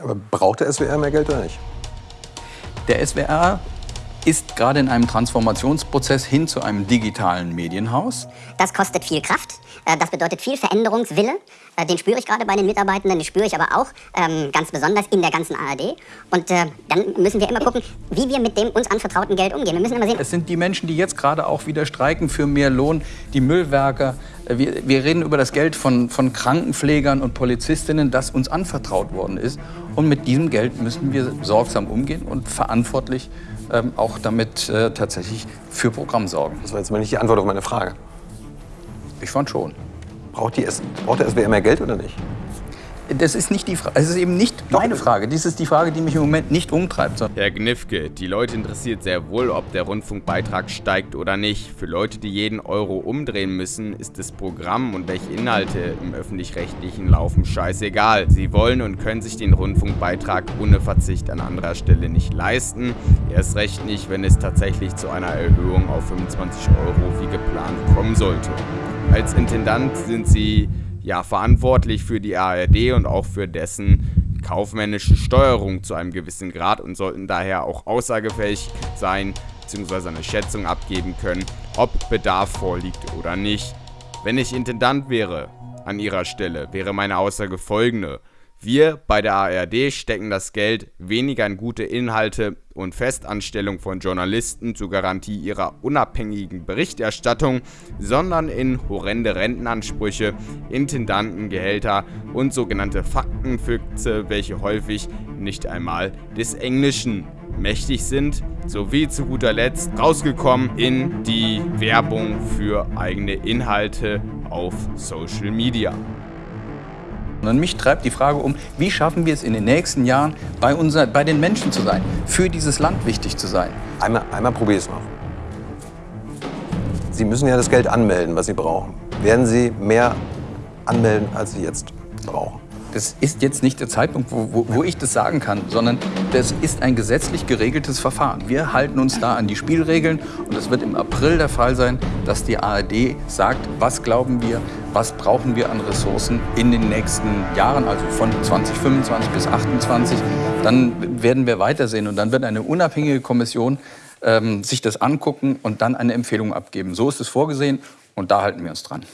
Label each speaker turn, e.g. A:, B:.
A: Aber braucht der SWR mehr Geld oder nicht?
B: Der SWR ist gerade in einem Transformationsprozess hin zu einem digitalen Medienhaus.
C: Das kostet viel Kraft, das bedeutet viel Veränderungswille. Äh, den spüre ich gerade bei den Mitarbeitenden, den spüre ich aber auch ähm, ganz besonders in der ganzen ARD. Und äh, dann müssen wir immer gucken, wie wir mit dem uns anvertrauten Geld umgehen. Wir müssen immer sehen.
B: Es sind die Menschen, die jetzt gerade auch wieder streiken für mehr Lohn, die Müllwerker. Wir, wir reden über das Geld von, von Krankenpflegern und Polizistinnen, das uns anvertraut worden ist. Und mit diesem Geld müssen wir sorgsam umgehen und verantwortlich ähm, auch damit äh, tatsächlich für Programm sorgen.
A: Das war jetzt mal nicht die Antwort auf meine Frage.
B: Ich fand schon.
A: Braucht, die, braucht der SWR mehr Geld oder nicht?
B: Das ist nicht die Frage. Es ist eben nicht meine Frage. Dies ist die Frage, die mich im Moment nicht umtreibt.
D: Herr Gnifke, die Leute interessiert sehr wohl, ob der Rundfunkbeitrag steigt oder nicht. Für Leute, die jeden Euro umdrehen müssen, ist das Programm und welche Inhalte im öffentlich-rechtlichen laufen scheißegal. Sie wollen und können sich den Rundfunkbeitrag ohne Verzicht an anderer Stelle nicht leisten. Erst recht nicht, wenn es tatsächlich zu einer Erhöhung auf 25 Euro wie geplant kommen sollte. Als Intendant sind Sie ja verantwortlich für die ARD und auch für dessen kaufmännische Steuerung zu einem gewissen Grad und sollten daher auch aussagefähig sein bzw. eine Schätzung abgeben können, ob Bedarf vorliegt oder nicht. Wenn ich Intendant wäre, an Ihrer Stelle, wäre meine Aussage folgende. Wir bei der ARD stecken das Geld weniger in gute Inhalte und Festanstellung von Journalisten zur Garantie ihrer unabhängigen Berichterstattung, sondern in horrende Rentenansprüche, Intendantengehälter und sogenannte Faktenfüchse, welche häufig nicht einmal des Englischen mächtig sind, sowie zu guter Letzt rausgekommen in die Werbung für eigene Inhalte auf Social Media.
B: Und mich treibt die Frage um, wie schaffen wir es in den nächsten Jahren, bei, unser, bei den Menschen zu sein, für dieses Land wichtig zu sein.
A: Einmal, einmal probiere ich es noch. Sie müssen ja das Geld anmelden, was Sie brauchen. Werden Sie mehr anmelden, als Sie jetzt brauchen?
B: Das ist jetzt nicht der Zeitpunkt, wo, wo, wo, ich das sagen kann, sondern das ist ein gesetzlich geregeltes Verfahren. Wir halten uns da an die Spielregeln und es wird im April der Fall sein, dass die ARD sagt, was glauben wir, was brauchen wir an Ressourcen in den nächsten Jahren, also von 2025 bis 2028. Dann werden wir weitersehen und dann wird eine unabhängige Kommission ähm, sich das angucken und dann eine Empfehlung abgeben. So ist es vorgesehen und da halten wir uns dran.